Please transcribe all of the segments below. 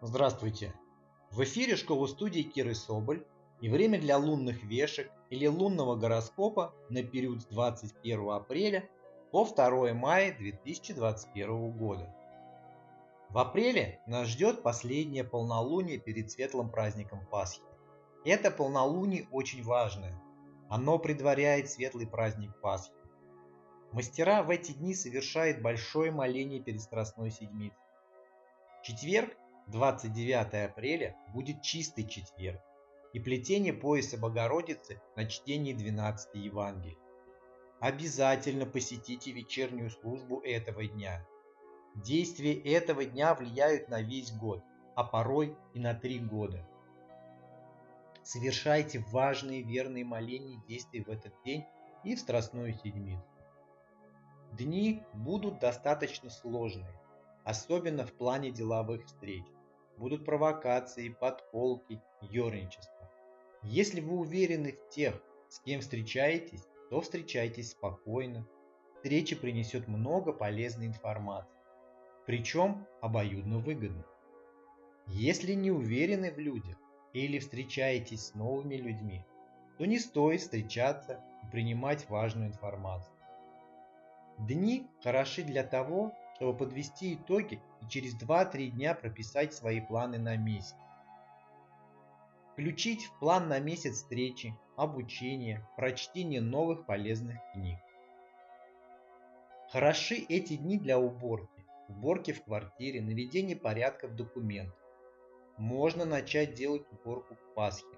Здравствуйте! В эфире школа-студии Киры Соболь и время для лунных вешек или лунного гороскопа на период с 21 апреля по 2 мая 2021 года. В апреле нас ждет последнее полнолуние перед светлым праздником Пасхи. Это полнолуние очень важное. Оно предваряет светлый праздник Пасхи. Мастера в эти дни совершают большое моление перед Страстной Седмицей. Четверг 29 апреля будет чистый четверг и плетение пояса Богородицы на чтении 12 Евангелий. Обязательно посетите вечернюю службу этого дня. Действия этого дня влияют на весь год, а порой и на три года. Совершайте важные верные моления и действия в этот день и в Страстную Седмицу. Дни будут достаточно сложные, особенно в плане деловых встреч будут провокации, подколки, ерничество. Если вы уверены в тех, с кем встречаетесь, то встречайтесь спокойно. Встреча принесет много полезной информации, причем обоюдно выгодно. Если не уверены в людях или встречаетесь с новыми людьми, то не стоит встречаться и принимать важную информацию. Дни хороши для того, чтобы подвести итоги и через 2-3 дня прописать свои планы на месяц. Включить в план на месяц встречи, обучение, прочтение новых полезных книг. Хороши эти дни для уборки, уборки в квартире, наведения порядка в документах. Можно начать делать уборку к Пасхе,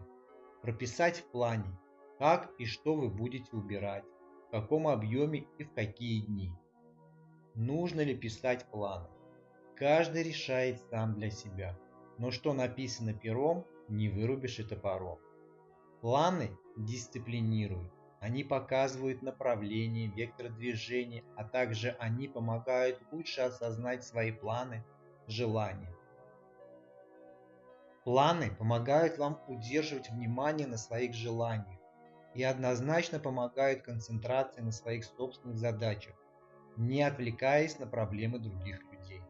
прописать в плане, как и что вы будете убирать, в каком объеме и в какие дни. Нужно ли писать планы? Каждый решает сам для себя. Но что написано пером, не вырубишь и топором. Планы дисциплинируют. Они показывают направление, вектор движения, а также они помогают лучше осознать свои планы, желания. Планы помогают вам удерживать внимание на своих желаниях и однозначно помогают концентрации на своих собственных задачах, не отвлекаясь на проблемы других людей.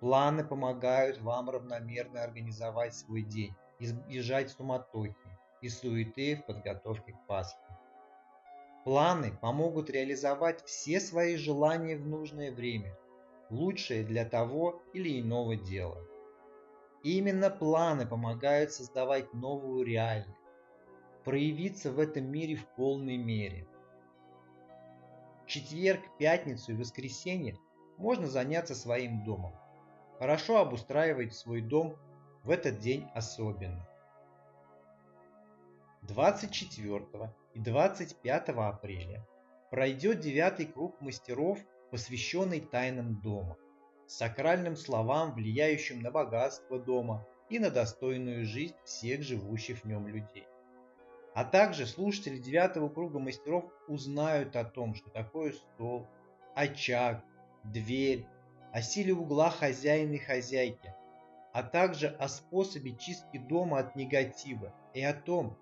Планы помогают вам равномерно организовать свой день, избежать суматохи и суеты в подготовке к Пасхе. Планы помогут реализовать все свои желания в нужное время, лучшее для того или иного дела. Именно планы помогают создавать новую реальность, проявиться в этом мире в полной мере – четверг, пятницу и воскресенье можно заняться своим домом. Хорошо обустраивать свой дом в этот день особенно. 24 и 25 апреля пройдет девятый круг мастеров, посвященный тайнам дома, сакральным словам, влияющим на богатство дома и на достойную жизнь всех живущих в нем людей. А также слушатели девятого круга мастеров узнают о том, что такое стол, очаг, дверь, о силе угла хозяина и хозяйки, а также о способе чистки дома от негатива и о том,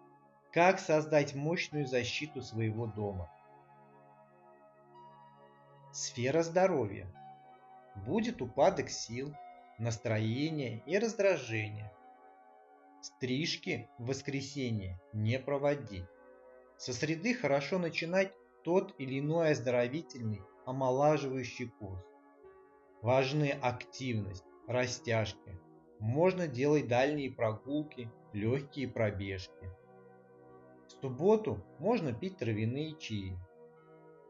как создать мощную защиту своего дома. Сфера здоровья. Будет упадок сил, настроения и раздражения – Стрижки в воскресенье не проводить. Со среды хорошо начинать тот или иной оздоровительный, омолаживающий курс. Важны активность, растяжки. Можно делать дальние прогулки, легкие пробежки. В субботу можно пить травяные чаи.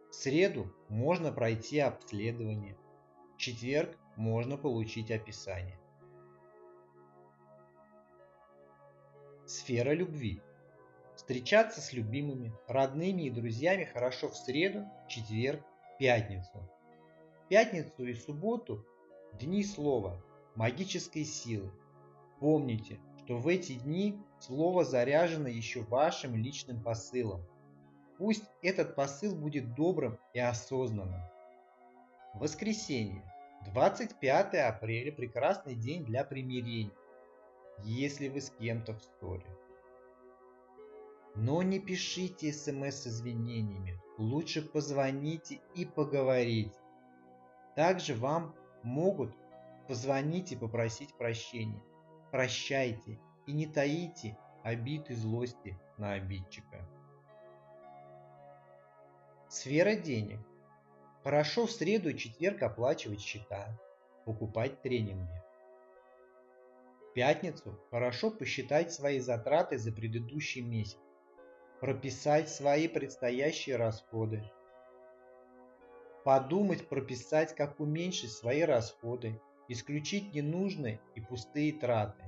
В среду можно пройти обследование. В четверг можно получить описание. Сфера любви. Встречаться с любимыми, родными и друзьями хорошо в среду, четверг, пятницу. Пятницу и субботу – дни слова, магической силы. Помните, что в эти дни слово заряжено еще вашим личным посылом. Пусть этот посыл будет добрым и осознанным. Воскресенье. 25 апреля – прекрасный день для примирения если вы с кем-то в ссоре. Но не пишите смс с извинениями, лучше позвоните и поговорите. Также вам могут позвонить и попросить прощения. прощайте и не таите обид и злости на обидчика. Сфера денег. Хорошо в среду и четверг оплачивать счета, покупать тренинги. Пятницу хорошо посчитать свои затраты за предыдущий месяц, прописать свои предстоящие расходы, подумать, прописать, как уменьшить свои расходы, исключить ненужные и пустые траты.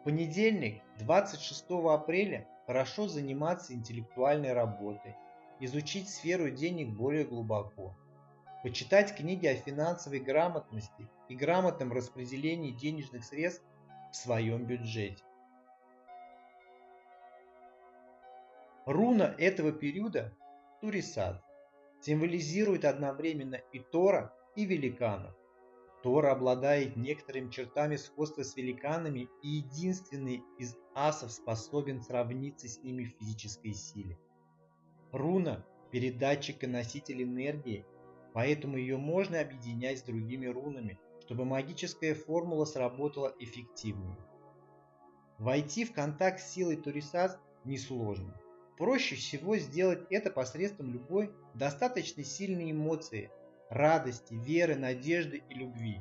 В понедельник, 26 апреля, хорошо заниматься интеллектуальной работой, изучить сферу денег более глубоко, почитать книги о финансовой грамотности и грамотном распределении денежных средств в своем бюджете. Руна этого периода – Турисад символизирует одновременно и Тора, и великанов. Тора обладает некоторыми чертами сходства с великанами и единственный из асов способен сравниться с ними в физической силе. Руна – передатчик и носитель энергии, поэтому ее можно объединять с другими рунами, чтобы магическая формула сработала эффективнее. Войти в контакт с силой Турисас несложно. Проще всего сделать это посредством любой достаточно сильной эмоции – радости, веры, надежды и любви.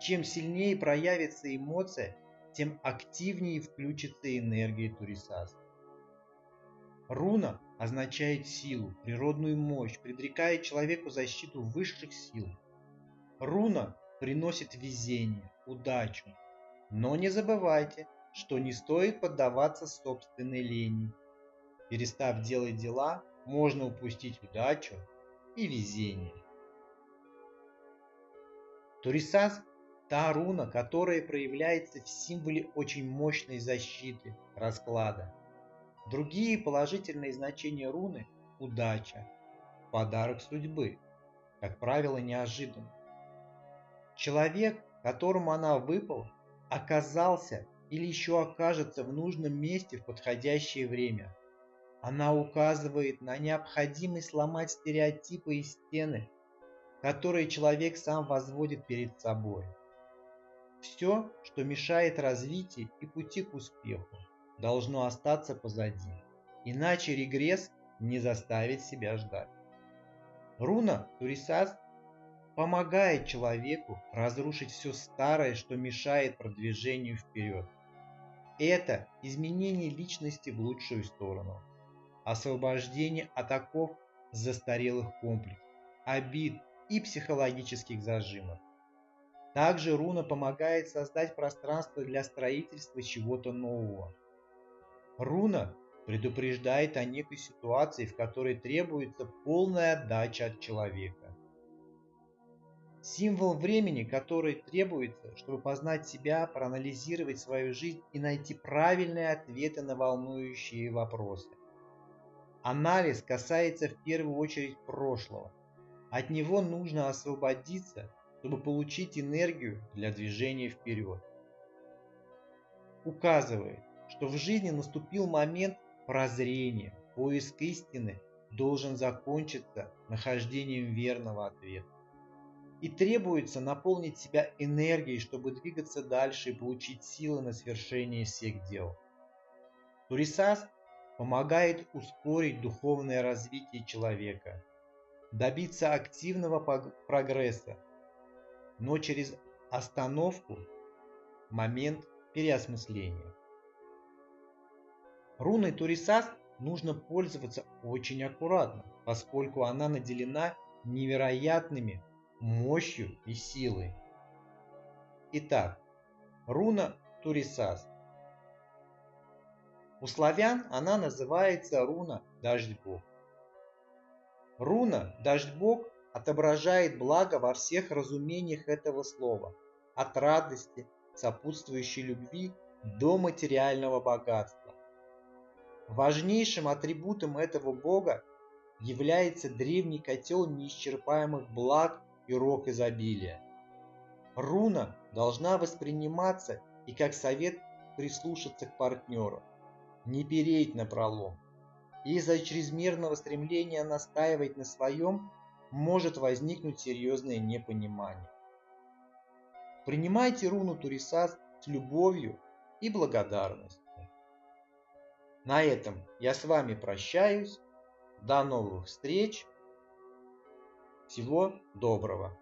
Чем сильнее проявится эмоция, тем активнее включится энергия Турисас. Руна означает силу, природную мощь, предрекает человеку защиту высших сил. Руна приносит везение, удачу. Но не забывайте, что не стоит поддаваться собственной лени. Перестав делать дела, можно упустить удачу и везение. Турисас – та руна, которая проявляется в символе очень мощной защиты расклада. Другие положительные значения руны – удача, подарок судьбы, как правило, неожиданно. Человек, которому она выпала, оказался или еще окажется в нужном месте в подходящее время – она указывает на необходимость сломать стереотипы и стены, которые человек сам возводит перед собой. Все, что мешает развитию и пути к успеху, должно остаться позади, иначе регресс не заставит себя ждать. Руна Турисас помогает человеку разрушить все старое, что мешает продвижению вперед. Это изменение личности в лучшую сторону освобождение от оков застарелых комплексов, обид и психологических зажимов. Также руна помогает создать пространство для строительства чего-то нового. Руна предупреждает о некой ситуации, в которой требуется полная отдача от человека. Символ времени, который требуется, чтобы познать себя, проанализировать свою жизнь и найти правильные ответы на волнующие вопросы. Анализ касается в первую очередь прошлого. От него нужно освободиться, чтобы получить энергию для движения вперед. Указывает, что в жизни наступил момент прозрения, поиск истины должен закончиться нахождением верного ответа. И требуется наполнить себя энергией, чтобы двигаться дальше и получить силы на свершение всех дел. Турисас помогает ускорить духовное развитие человека, добиться активного прогресса, но через остановку момент переосмысления. Руной Турисас нужно пользоваться очень аккуратно, поскольку она наделена невероятными мощью и силой. Итак, руна Турисас у славян она называется руна «Дождь Бог». Руна «Дождь Бог» отображает благо во всех разумениях этого слова, от радости, сопутствующей любви до материального богатства. Важнейшим атрибутом этого бога является древний котел неисчерпаемых благ и рог изобилия. Руна должна восприниматься и как совет прислушаться к партнеру не переть на пролом. Из-за чрезмерного стремления настаивать на своем может возникнуть серьезное непонимание. Принимайте руну Турисас с любовью и благодарностью. На этом я с вами прощаюсь. До новых встреч. Всего доброго.